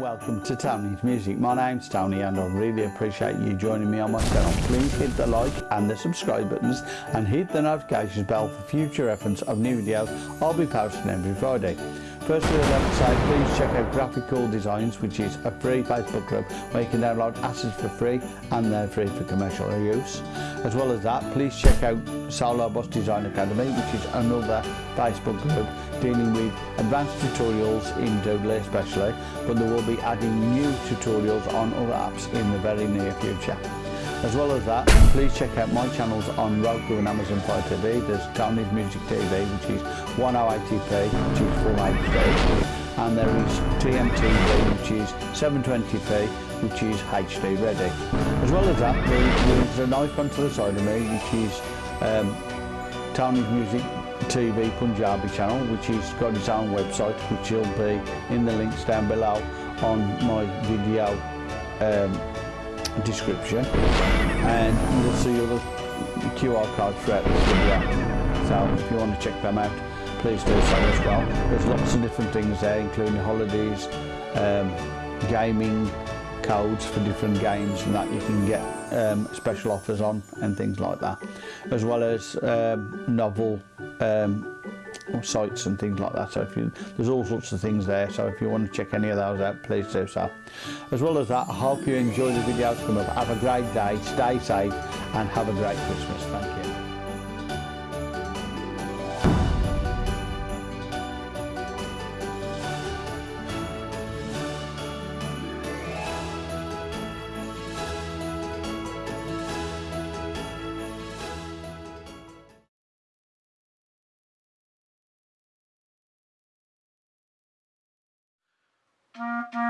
welcome to Tony's Music. My name's Tony and I really appreciate you joining me on my channel. Please hit the like and the subscribe buttons and hit the notifications bell for future reference of new videos I'll be posting every Friday. First to the left side, please check out Graphical Designs, which is a free Facebook group where you can download assets for free and they're free for commercial use. As well as that, please check out Solo Bus Design Academy, which is another Facebook group dealing with advanced tutorials in Doodle especially, but they will be adding new tutorials on other apps in the very near future. As well as that, please check out my channels on Roku and Amazon Fire TV. There's Tony's Music TV, which is 1080p, which is full HD, and there is TMTV, which is 720p, which is HD ready. As well as that, there's an icon to the side of me, which is um, Tony's Music TV Punjabi channel, which has got its own website, which will be in the links down below on my video um, description and you'll see the QR code throughout this video. So if you want to check them out, please do so as well. There's lots of different things there, including holidays, um, gaming, codes for different games and that you can get um, special offers on and things like that. As well as um, novel um, sites and things like that. So if you there's all sorts of things there. So if you want to check any of those out please do so. As well as that I hope you enjoy the videos up have a great day. Stay safe and have a great Christmas. Thank you You.